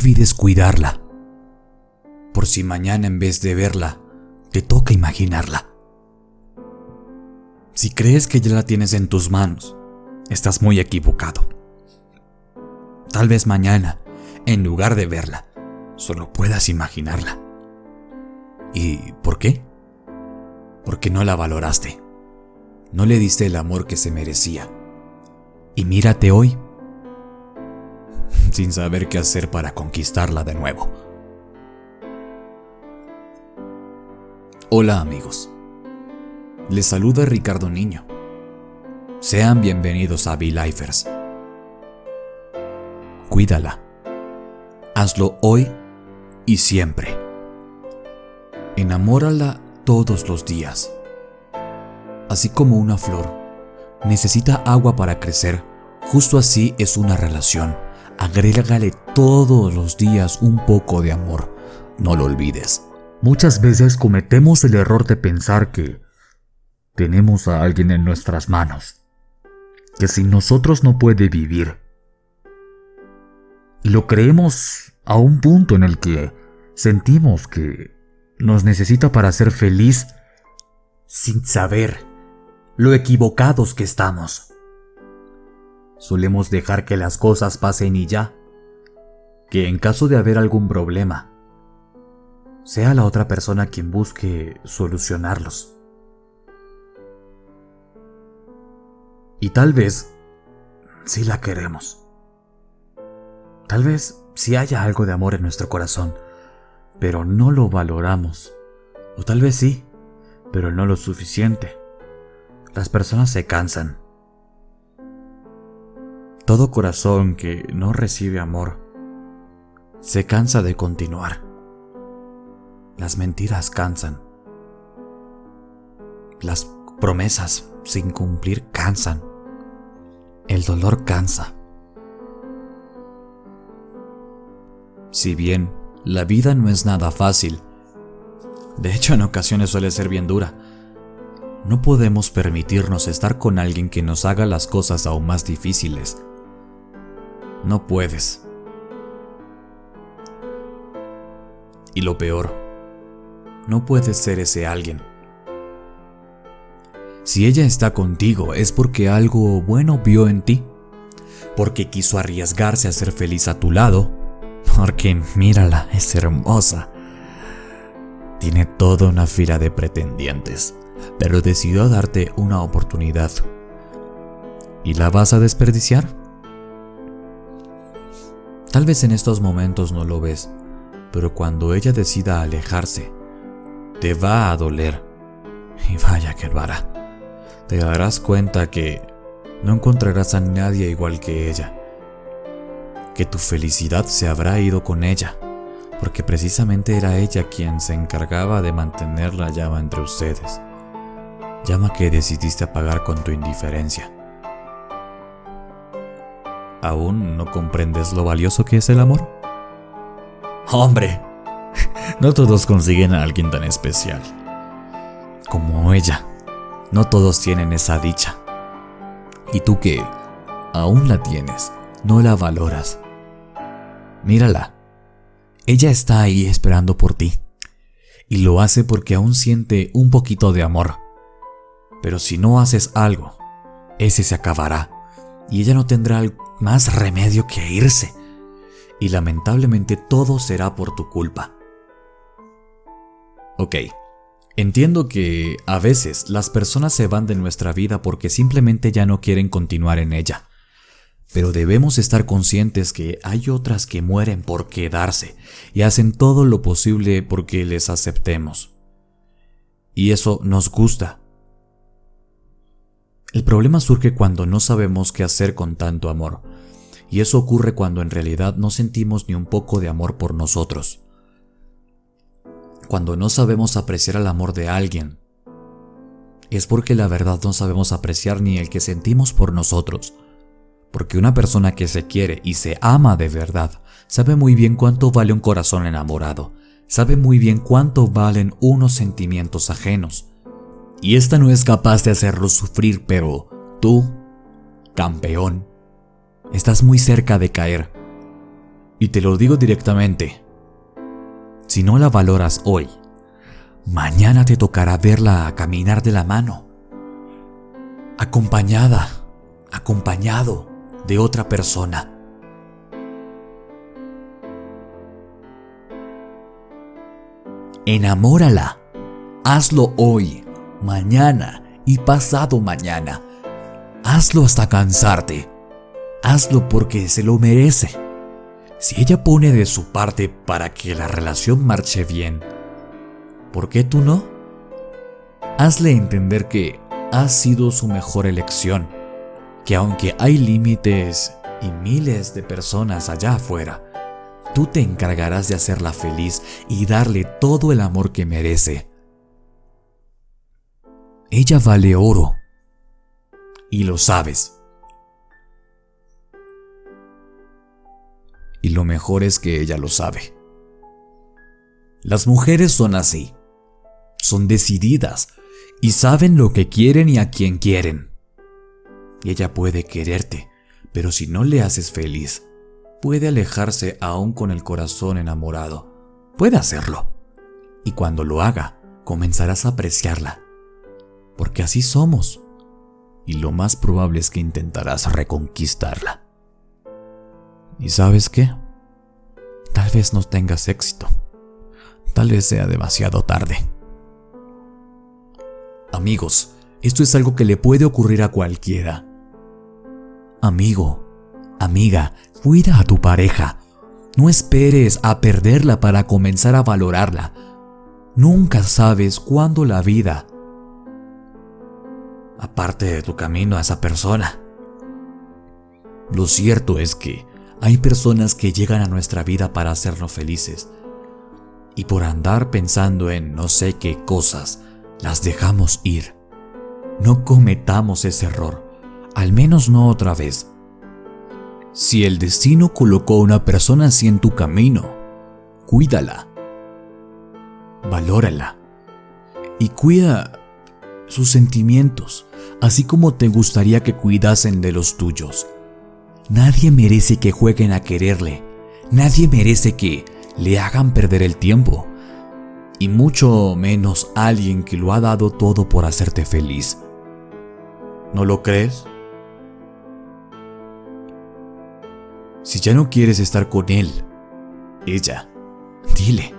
olvides cuidarla. Por si mañana en vez de verla, te toca imaginarla. Si crees que ya la tienes en tus manos, estás muy equivocado. Tal vez mañana, en lugar de verla, solo puedas imaginarla. ¿Y por qué? Porque no la valoraste. No le diste el amor que se merecía. Y mírate hoy, sin saber qué hacer para conquistarla de nuevo. Hola amigos. Les saluda Ricardo Niño. Sean bienvenidos a V-Lifers. Cuídala. Hazlo hoy y siempre. Enamórala todos los días. Así como una flor necesita agua para crecer, justo así es una relación. Agrégale todos los días un poco de amor. No lo olvides. Muchas veces cometemos el error de pensar que tenemos a alguien en nuestras manos, que sin nosotros no puede vivir. Y lo creemos a un punto en el que sentimos que nos necesita para ser feliz sin saber lo equivocados que estamos. Solemos dejar que las cosas pasen y ya, que en caso de haber algún problema, sea la otra persona quien busque solucionarlos. Y tal vez sí la queremos. Tal vez sí haya algo de amor en nuestro corazón, pero no lo valoramos. O tal vez sí, pero no lo suficiente. Las personas se cansan. Todo corazón que no recibe amor se cansa de continuar. Las mentiras cansan. Las promesas sin cumplir cansan. El dolor cansa. Si bien la vida no es nada fácil, de hecho en ocasiones suele ser bien dura, no podemos permitirnos estar con alguien que nos haga las cosas aún más difíciles. No puedes. Y lo peor, no puedes ser ese alguien. Si ella está contigo es porque algo bueno vio en ti, porque quiso arriesgarse a ser feliz a tu lado, porque mírala, es hermosa. Tiene toda una fila de pretendientes, pero decidió darte una oportunidad. ¿Y la vas a desperdiciar? Tal vez en estos momentos no lo ves, pero cuando ella decida alejarse, te va a doler. Y vaya que lo hará. Te darás cuenta que no encontrarás a nadie igual que ella. Que tu felicidad se habrá ido con ella, porque precisamente era ella quien se encargaba de mantener la llama entre ustedes. Llama que decidiste apagar con tu indiferencia. ¿Aún no comprendes lo valioso que es el amor? Hombre, no todos consiguen a alguien tan especial. Como ella. No todos tienen esa dicha. Y tú que aún la tienes, no la valoras. Mírala. Ella está ahí esperando por ti. Y lo hace porque aún siente un poquito de amor. Pero si no haces algo, ese se acabará. Y ella no tendrá más remedio que irse. Y lamentablemente todo será por tu culpa. Ok, entiendo que a veces las personas se van de nuestra vida porque simplemente ya no quieren continuar en ella. Pero debemos estar conscientes que hay otras que mueren por quedarse y hacen todo lo posible porque les aceptemos. Y eso nos gusta. El problema surge cuando no sabemos qué hacer con tanto amor. Y eso ocurre cuando en realidad no sentimos ni un poco de amor por nosotros cuando no sabemos apreciar el amor de alguien, es porque la verdad no sabemos apreciar ni el que sentimos por nosotros. Porque una persona que se quiere y se ama de verdad sabe muy bien cuánto vale un corazón enamorado, sabe muy bien cuánto valen unos sentimientos ajenos. Y esta no es capaz de hacerlo sufrir, pero tú, campeón, estás muy cerca de caer. Y te lo digo directamente. Si no la valoras hoy, mañana te tocará verla caminar de la mano, acompañada, acompañado de otra persona. Enamórala. Hazlo hoy, mañana y pasado mañana. Hazlo hasta cansarte. Hazlo porque se lo merece. Si ella pone de su parte para que la relación marche bien, ¿por qué tú no? Hazle entender que ha sido su mejor elección, que aunque hay límites y miles de personas allá afuera, tú te encargarás de hacerla feliz y darle todo el amor que merece. Ella vale oro. Y lo sabes. Y lo mejor es que ella lo sabe. Las mujeres son así. Son decididas y saben lo que quieren y a quién quieren. Ella puede quererte, pero si no le haces feliz, puede alejarse aún con el corazón enamorado. Puede hacerlo. Y cuando lo haga, comenzarás a apreciarla. Porque así somos. Y lo más probable es que intentarás reconquistarla. ¿Y sabes qué? Tal vez no tengas éxito. Tal vez sea demasiado tarde. Amigos, esto es algo que le puede ocurrir a cualquiera. Amigo, amiga, cuida a tu pareja. No esperes a perderla para comenzar a valorarla. Nunca sabes cuándo la vida aparte de tu camino a esa persona. Lo cierto es que hay personas que llegan a nuestra vida para hacernos felices y por andar pensando en no sé qué cosas, las dejamos ir. No cometamos ese error, al menos no otra vez. Si el destino colocó a una persona así en tu camino, cuídala, valórala y cuida sus sentimientos, así como te gustaría que cuidasen de los tuyos. Nadie merece que jueguen a quererle, nadie merece que le hagan perder el tiempo, y mucho menos alguien que lo ha dado todo por hacerte feliz. ¿No lo crees? Si ya no quieres estar con él, ella, dile,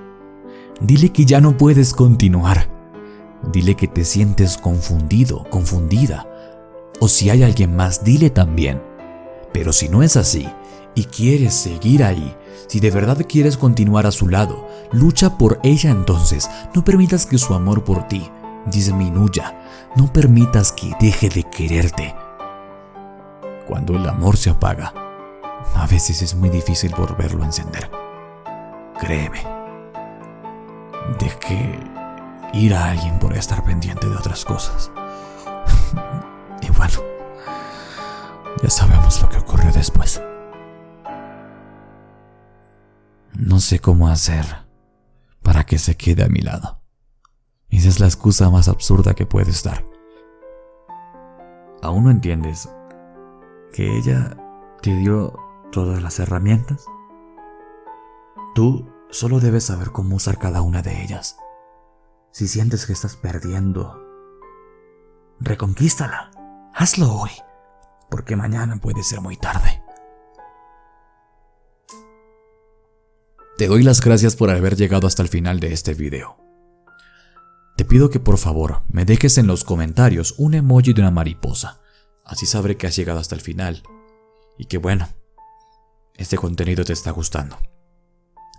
dile que ya no puedes continuar Dile que te sientes confundido, confundida. O si hay alguien más, dile también. Pero si no es así, y quieres seguir ahí, si de verdad quieres continuar a su lado, lucha por ella entonces. No permitas que su amor por ti disminuya. No permitas que deje de quererte. Cuando el amor se apaga, a veces es muy difícil volverlo a encender. Créeme. De que ir a alguien por estar pendiente de otras cosas. y bueno, ya sabemos lo que ocurrió después. No sé cómo hacer para que se quede a mi lado. Esa es la excusa más absurda que puedes dar. ¿Aún no entiendes que ella te dio todas las herramientas? Tú solo debes saber cómo usar cada una de ellas. Si sientes que estás perdiendo, reconquístala. Hazlo hoy, porque mañana puede ser muy tarde. Te doy las gracias por haber llegado hasta el final de este video. Te pido que por favor me dejes en los comentarios un emoji de una mariposa, así sabré que has llegado hasta el final y que bueno, este contenido te está gustando.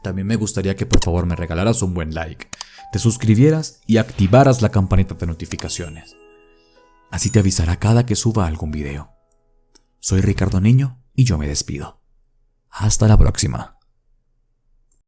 También me gustaría que por favor me regalaras un buen like te suscribieras y activaras la campanita de notificaciones. Así te avisará cada que suba algún video. Soy Ricardo Niño y yo me despido. Hasta la próxima.